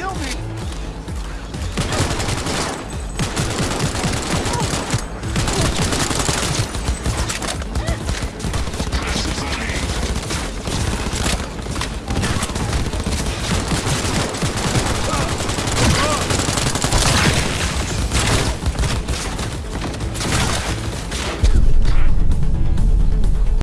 kill me.